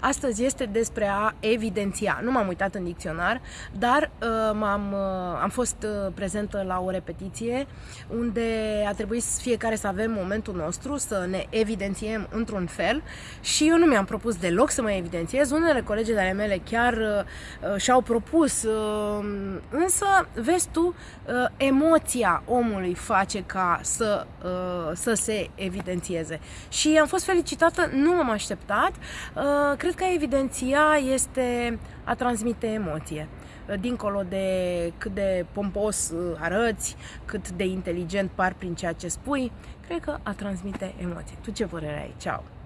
astăzi este despre a evidenția. Nu m-am uitat în dicționar, dar uh, m-am, uh, am fost uh, prezentă la o repetiție unde a trebuit fiecare să avem momentul nostru, să ne evidențiem într-un fel și eu nu mi-am propus deloc să mă evidențiez. Unele colegi de ale mele chiar uh, uh, și-au propus, uh, însă, vezi tu, uh, emoția omului face ca să, uh, să se evidențieze. Și am fost felicitată, nu m-am așteptat. Uh, cred că evidenția este a transmite emoție dincolo de cât de pompos arăți, cât de inteligent par prin ceea ce spui, cred că a transmite emoție. Tu ce părere ai? Ceau!